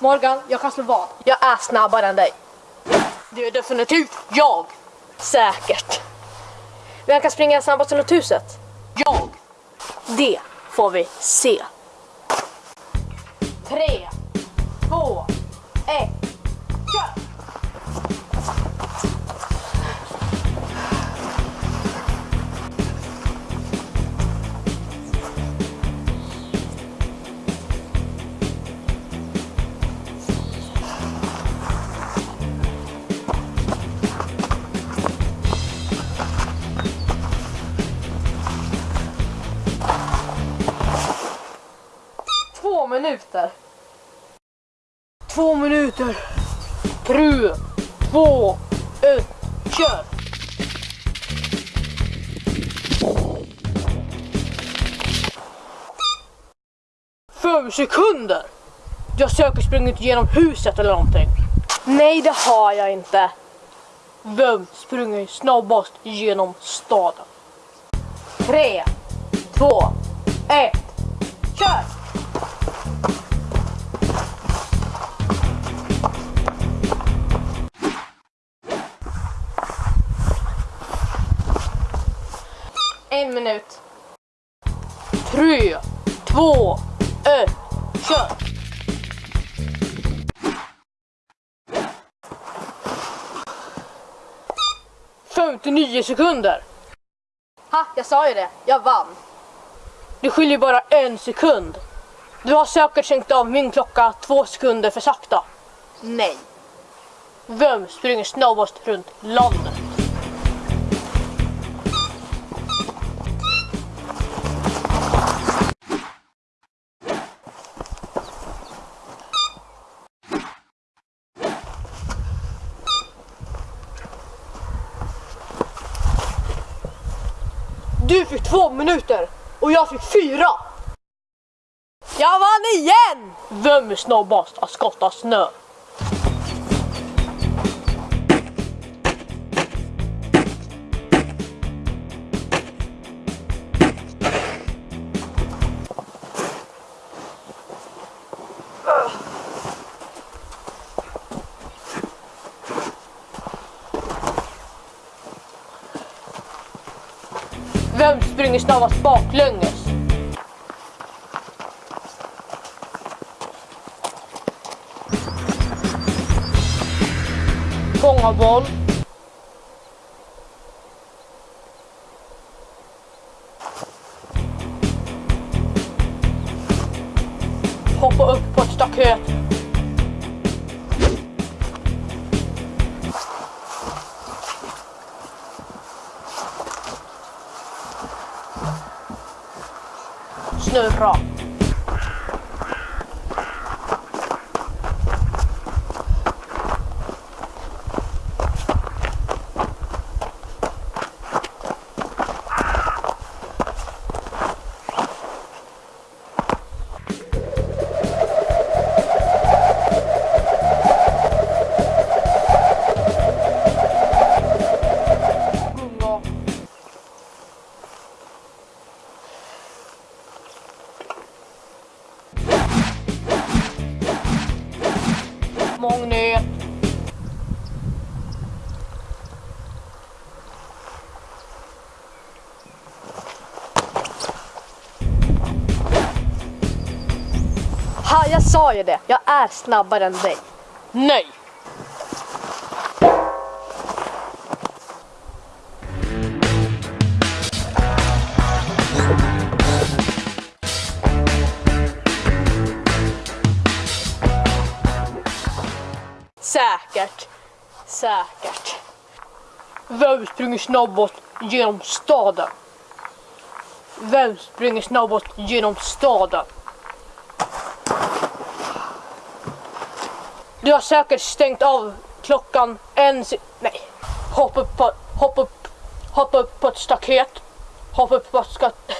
Morgan, jag kan slå vad. Jag är snabbare än dig. Det är definitivt jag. Säkert. Vem kan springa snabbast runt huset? Jag. Det får vi se. Tre, två, minuter. Två minuter. Tre, två, ett, kör! Fem sekunder! Har säkert sprungit genom huset eller någonting. Nej, det har jag inte. Vem springer snabbast genom staden? Tre, två, ett. Kör! En minut. Tre, två, ett, kör! Femtionio sekunder. Ha, jag sa ju det. Jag vann. Det skiljer bara en sekund. Du har säkert stängt av min klocka två sekunder för sakta. Nej. Vem springer snabbast runt landet? Du fick två minuter och jag fick fyra. Jag vann igen! Vem är snabbast att skotta snö? Vem springer snabbast baklänges? Fånga boll. Hoppa upp på ett staket. Rock. Magnet. Ha, jag sa ju det. Jag är snabbare än dig. Nej. Säkert. Säkert. Vem springer snabbast genom staden? Vem springer snabbast genom staden? Du har säkert stängt av klockan en se- Nej. Hoppa upp på, hoppa upp, hoppa upp på ett staket. Hoppa upp på ett staket.